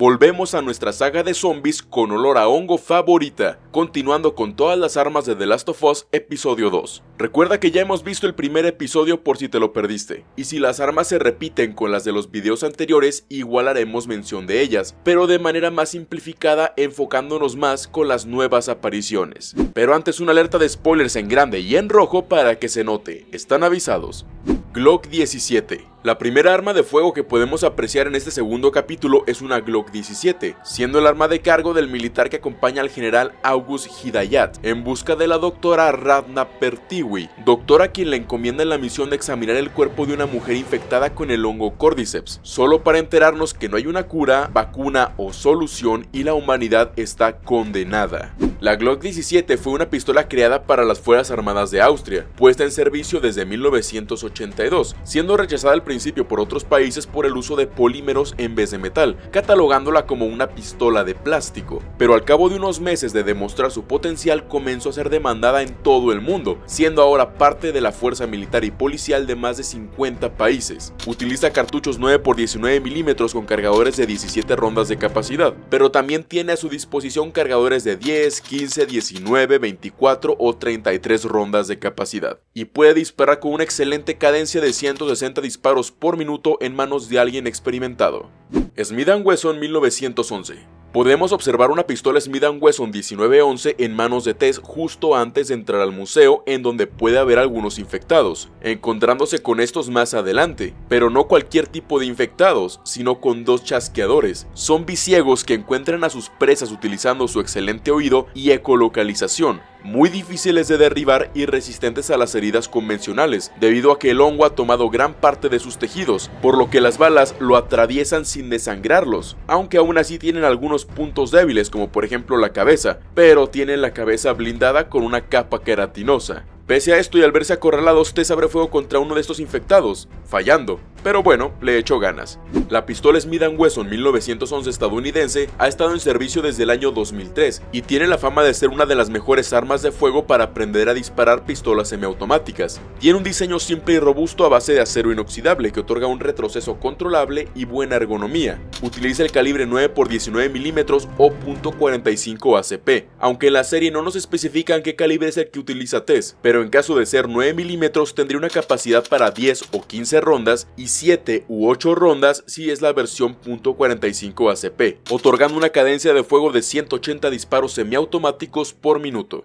volvemos a nuestra saga de zombies con olor a hongo favorita, continuando con todas las armas de The Last of Us episodio 2. Recuerda que ya hemos visto el primer episodio por si te lo perdiste, y si las armas se repiten con las de los videos anteriores, igual haremos mención de ellas, pero de manera más simplificada enfocándonos más con las nuevas apariciones. Pero antes una alerta de spoilers en grande y en rojo para que se note, están avisados. Glock 17 la primera arma de fuego que podemos apreciar en este segundo capítulo es una Glock 17, siendo el arma de cargo del militar que acompaña al general August Hidayat en busca de la doctora Radna Pertiwi, doctora quien le encomienda la misión de examinar el cuerpo de una mujer infectada con el hongo Cordyceps, solo para enterarnos que no hay una cura, vacuna o solución y la humanidad está condenada. La Glock 17 fue una pistola creada para las Fuerzas Armadas de Austria, puesta en servicio desde 1982, siendo rechazada al principio por otros países por el uso de polímeros en vez de metal, catalogándola como una pistola de plástico. Pero al cabo de unos meses de demostrar su potencial comenzó a ser demandada en todo el mundo, siendo ahora parte de la fuerza militar y policial de más de 50 países. Utiliza cartuchos 9x19 milímetros con cargadores de 17 rondas de capacidad, pero también tiene a su disposición cargadores de 10, 15, 19, 24 o 33 rondas de capacidad, y puede disparar con una excelente cadencia de 160 disparos por minuto en manos de alguien experimentado. Smith Wesson 1911 Podemos observar una pistola Smith Wesson 1911 en manos de Tess justo antes de entrar al museo en donde puede haber algunos infectados, encontrándose con estos más adelante, pero no cualquier tipo de infectados, sino con dos chasqueadores, zombies ciegos que encuentran a sus presas utilizando su excelente oído y ecolocalización, muy difíciles de derribar y resistentes a las heridas convencionales, debido a que el hongo ha tomado gran parte de sus tejidos, por lo que las balas lo atraviesan sin desangrarlos, aunque aún así tienen algunos puntos débiles como por ejemplo la cabeza, pero tienen la cabeza blindada con una capa queratinosa. Pese a esto y al verse acorralados, Tess abre fuego contra uno de estos infectados, fallando, pero bueno, le echó ganas. La pistola Smith Wesson 1911 estadounidense ha estado en servicio desde el año 2003 y tiene la fama de ser una de las mejores armas de fuego para aprender a disparar pistolas semiautomáticas. Tiene un diseño simple y robusto a base de acero inoxidable que otorga un retroceso controlable y buena ergonomía. Utiliza el calibre 9x19 mm o .45 ACP, aunque en la serie no nos especifican qué calibre es el que utiliza Tess, pero en caso de ser 9 milímetros tendría una capacidad para 10 o 15 rondas y 7 u 8 rondas si es la versión .45 ACP, otorgando una cadencia de fuego de 180 disparos semiautomáticos por minuto.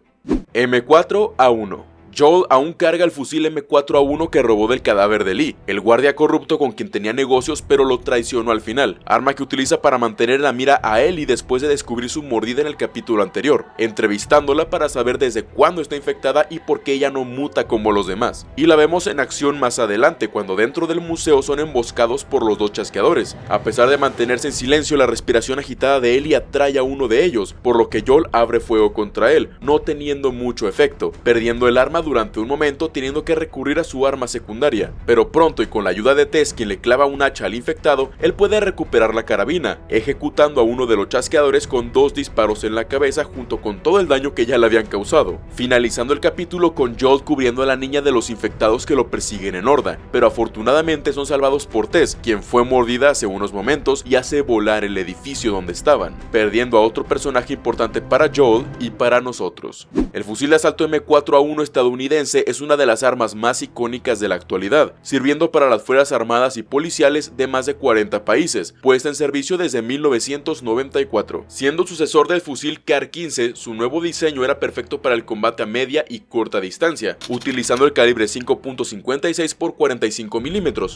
M4A1 Joel aún carga el fusil M4A1 que robó del cadáver de Lee, el guardia corrupto con quien tenía negocios pero lo traicionó al final, arma que utiliza para mantener la mira a Ellie después de descubrir su mordida en el capítulo anterior, entrevistándola para saber desde cuándo está infectada y por qué ella no muta como los demás. Y la vemos en acción más adelante cuando dentro del museo son emboscados por los dos chasqueadores. A pesar de mantenerse en silencio, la respiración agitada de Ellie atrae a uno de ellos, por lo que Joel abre fuego contra él, no teniendo mucho efecto, perdiendo el arma durante un momento teniendo que recurrir a su arma secundaria, pero pronto y con la ayuda de Tess quien le clava un hacha al infectado, él puede recuperar la carabina, ejecutando a uno de los chasqueadores con dos disparos en la cabeza junto con todo el daño que ya le habían causado, finalizando el capítulo con Joel cubriendo a la niña de los infectados que lo persiguen en horda, pero afortunadamente son salvados por Tess, quien fue mordida hace unos momentos y hace volar el edificio donde estaban, perdiendo a otro personaje importante para Joel y para nosotros. El fusil de asalto M4A1 estadounidense es una de las armas más icónicas de la actualidad, sirviendo para las Fuerzas Armadas y Policiales de más de 40 países, puesta en servicio desde 1994. Siendo sucesor del fusil CAR-15, su nuevo diseño era perfecto para el combate a media y corta distancia, utilizando el calibre 5.56 x 45 mm,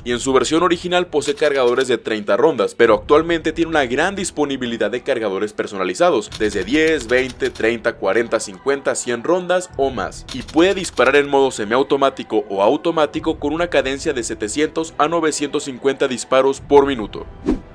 y en su versión original posee cargadores de 30 rondas, pero actualmente tiene una gran disponibilidad de cargadores personalizados, desde 10, 20, 30, 40, 50, 100 rondas o más, y puede disparar en modo semiautomático o automático con una cadencia de 700 a 950 disparos por minuto.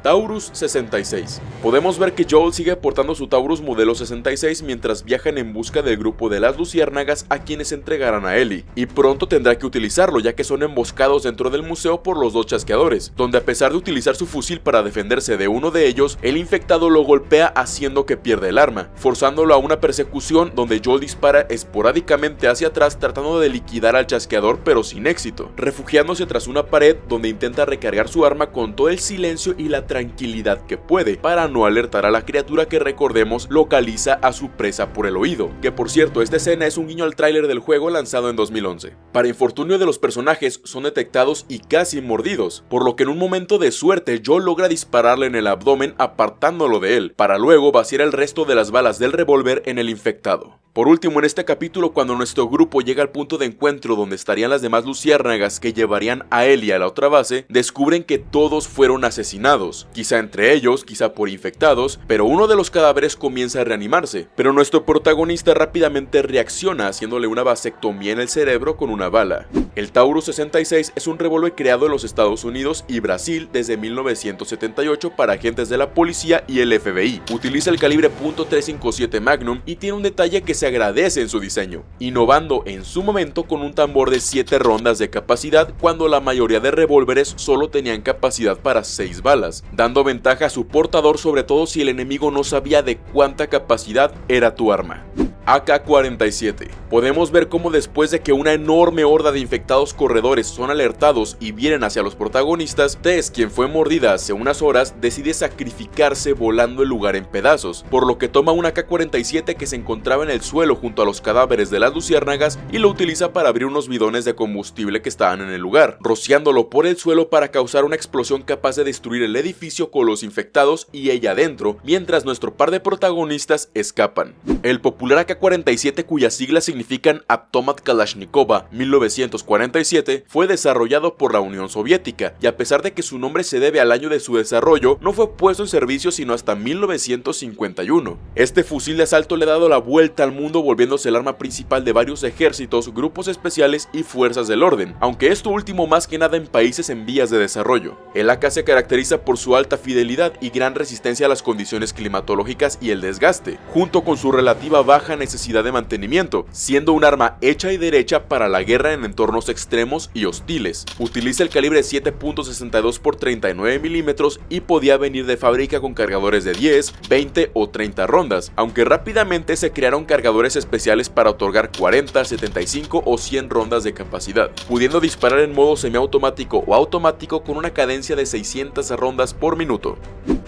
Taurus 66. Podemos ver que Joel sigue portando su Taurus modelo 66 mientras viajan en busca del grupo de las luciérnagas a quienes entregarán a Ellie, y pronto tendrá que utilizarlo ya que son emboscados dentro del museo por los dos chasqueadores, donde a pesar de utilizar su fusil para defenderse de uno de ellos, el infectado lo golpea haciendo que pierda el arma, forzándolo a una persecución donde Joel dispara esporádicamente hacia atrás tratando de liquidar al chasqueador pero sin éxito, refugiándose tras una pared donde intenta recargar su arma con todo el silencio y la tranquilidad que puede para no alertar a la criatura que recordemos localiza a su presa por el oído, que por cierto esta escena es un guiño al tráiler del juego lanzado en 2011. Para infortunio de los personajes son detectados y casi mordidos, por lo que en un momento de suerte Joe logra dispararle en el abdomen apartándolo de él, para luego vaciar el resto de las balas del revólver en el infectado. Por último, en este capítulo, cuando nuestro grupo llega al punto de encuentro donde estarían las demás luciérnagas que llevarían a él y a la otra base, descubren que todos fueron asesinados, quizá entre ellos, quizá por infectados, pero uno de los cadáveres comienza a reanimarse, pero nuestro protagonista rápidamente reacciona haciéndole una vasectomía en el cerebro con una bala. El Taurus 66 es un revólver creado en los Estados Unidos y Brasil desde 1978 para agentes de la policía y el FBI. Utiliza el calibre .357 Magnum y tiene un detalle que se agradece en su diseño, innovando en su momento con un tambor de 7 rondas de capacidad cuando la mayoría de revólveres solo tenían capacidad para 6 balas, dando ventaja a su portador sobre todo si el enemigo no sabía de cuánta capacidad era tu arma. AK-47. Podemos ver cómo después de que una enorme horda de infectados corredores son alertados y vienen hacia los protagonistas, Tess, quien fue mordida hace unas horas, decide sacrificarse volando el lugar en pedazos, por lo que toma un AK-47 que se encontraba en el suelo junto a los cadáveres de las luciérnagas y lo utiliza para abrir unos bidones de combustible que estaban en el lugar, rociándolo por el suelo para causar una explosión capaz de destruir el edificio con los infectados y ella adentro, mientras nuestro par de protagonistas escapan. El popular AK 47 cuyas siglas significan Atomat Kalashnikova 1947 fue desarrollado por la Unión Soviética y a pesar de que su nombre se debe al año de su desarrollo, no fue puesto en servicio sino hasta 1951. Este fusil de asalto le ha dado la vuelta al mundo volviéndose el arma principal de varios ejércitos, grupos especiales y fuerzas del orden, aunque esto último más que nada en países en vías de desarrollo. El AK se caracteriza por su alta fidelidad y gran resistencia a las condiciones climatológicas y el desgaste, junto con su relativa baja necesidad de mantenimiento, siendo un arma hecha y derecha para la guerra en entornos extremos y hostiles. Utiliza el calibre 7.62 x 39 mm y podía venir de fábrica con cargadores de 10, 20 o 30 rondas, aunque rápidamente se crearon cargadores especiales para otorgar 40, 75 o 100 rondas de capacidad, pudiendo disparar en modo semiautomático o automático con una cadencia de 600 rondas por minuto.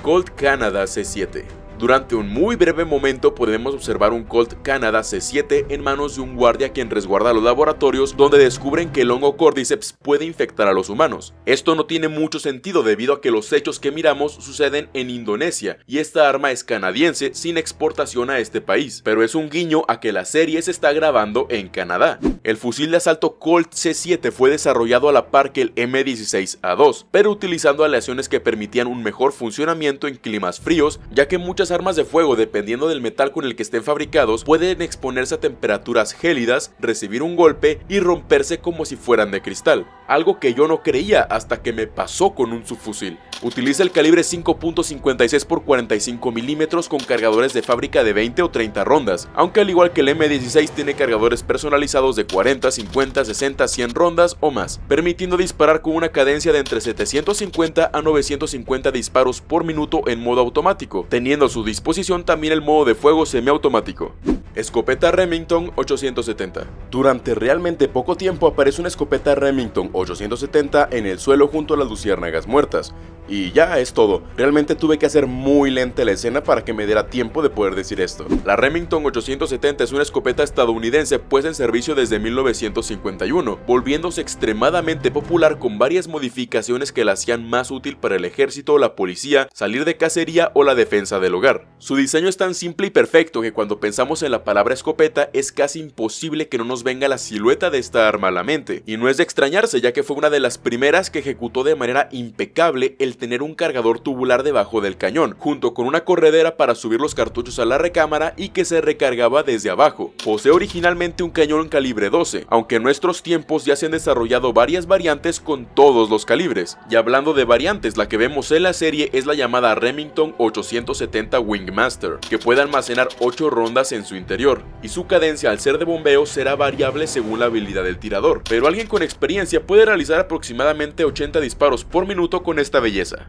Colt Canada C7 durante un muy breve momento podemos observar un Colt Canada C7 en manos de un guardia quien resguarda los laboratorios donde descubren que el hongo Cordyceps puede infectar a los humanos. Esto no tiene mucho sentido debido a que los hechos que miramos suceden en Indonesia y esta arma es canadiense sin exportación a este país, pero es un guiño a que la serie se está grabando en Canadá. El fusil de asalto Colt C7 fue desarrollado a la par que el M16A2, pero utilizando aleaciones que permitían un mejor funcionamiento en climas fríos, ya que muchas armas de fuego, dependiendo del metal con el que estén fabricados, pueden exponerse a temperaturas gélidas, recibir un golpe y romperse como si fueran de cristal, algo que yo no creía hasta que me pasó con un subfusil. Utiliza el calibre 5.56 x 45 mm con cargadores de fábrica de 20 o 30 rondas, aunque al igual que el M16 tiene cargadores personalizados de 40, 50, 60, 100 rondas o más, permitiendo disparar con una cadencia de entre 750 a 950 disparos por minuto en modo automático, teniendo su disposición también el modo de fuego semiautomático. Escopeta Remington 870 Durante realmente poco tiempo aparece una escopeta Remington 870 en el suelo junto a las luciérnagas muertas, y ya es todo, realmente tuve que hacer muy lenta la escena para que me diera tiempo de poder decir esto. La Remington 870 es una escopeta estadounidense puesta en servicio desde 1951, volviéndose extremadamente popular con varias modificaciones que la hacían más útil para el ejército, la policía, salir de cacería o la defensa del hogar. Su diseño es tan simple y perfecto que cuando pensamos en la palabra escopeta es casi imposible que no nos venga la silueta de esta arma a la mente, y no es de extrañarse ya que fue una de las primeras que ejecutó de manera impecable el tener un cargador tubular debajo del cañón, junto con una corredera para subir los cartuchos a la recámara y que se recargaba desde abajo. Posee originalmente un cañón calibre 12, aunque en nuestros tiempos ya se han desarrollado varias variantes con todos los calibres. Y hablando de variantes, la que vemos en la serie es la llamada Remington 870 Wingmaster, que puede almacenar 8 rondas en su interior, y su cadencia al ser de bombeo será variable según la habilidad del tirador, pero alguien con experiencia puede realizar aproximadamente 80 disparos por minuto con esta belleza.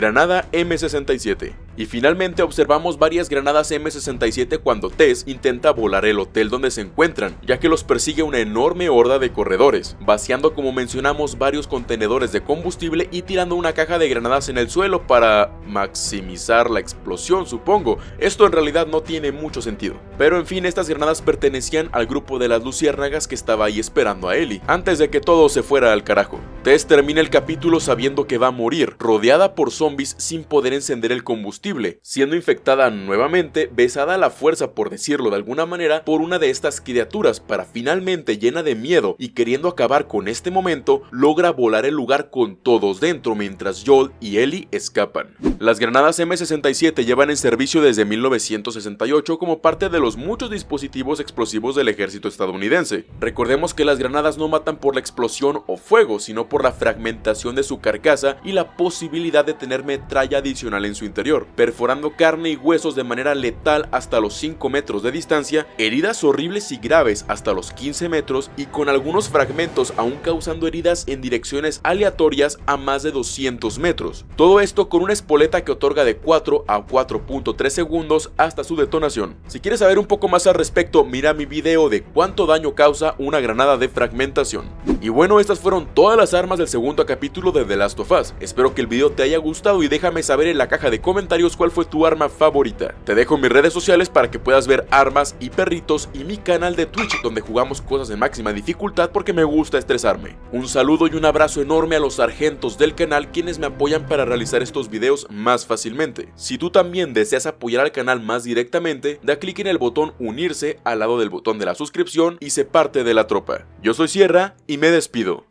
Granada M67. Y finalmente observamos varias granadas M67 cuando Tess intenta volar el hotel donde se encuentran, ya que los persigue una enorme horda de corredores, vaciando como mencionamos varios contenedores de combustible y tirando una caja de granadas en el suelo para maximizar la explosión supongo, esto en realidad no tiene mucho sentido. Pero en fin, estas granadas pertenecían al grupo de las luciérnagas que estaba ahí esperando a Ellie, antes de que todo se fuera al carajo. Tess termina el capítulo sabiendo que va a morir, rodeada por zombies sin poder encender el combustible, siendo infectada nuevamente, besada a la fuerza por decirlo de alguna manera, por una de estas criaturas para finalmente llena de miedo y queriendo acabar con este momento, logra volar el lugar con todos dentro mientras Joel y Ellie escapan. Las granadas M67 llevan en servicio desde 1968 como parte de los muchos dispositivos explosivos del ejército estadounidense. Recordemos que las granadas no matan por la explosión o fuego, sino por la fragmentación de su carcasa y la posibilidad de tener metralla adicional en su interior, perforando carne y huesos de manera letal hasta los 5 metros de distancia, heridas horribles y graves hasta los 15 metros y con algunos fragmentos aún causando heridas en direcciones aleatorias a más de 200 metros. Todo esto con una espoleta que otorga de 4 a 4.3 segundos hasta su detonación. Si quieres saber un poco más al respecto, mira mi video de cuánto daño causa una granada de fragmentación. Y bueno, estas fueron todas las armas del segundo capítulo de The Last of Us. Espero que el video te haya gustado y déjame saber en la caja de comentarios cuál fue tu arma favorita. Te dejo mis redes sociales para que puedas ver armas y perritos y mi canal de Twitch donde jugamos cosas de máxima dificultad porque me gusta estresarme. Un saludo y un abrazo enorme a los sargentos del canal quienes me apoyan para realizar estos videos más fácilmente. Si tú también deseas apoyar al canal más directamente, da clic en el botón unirse al lado del botón de la suscripción y se parte de la tropa. Yo soy Sierra y despido.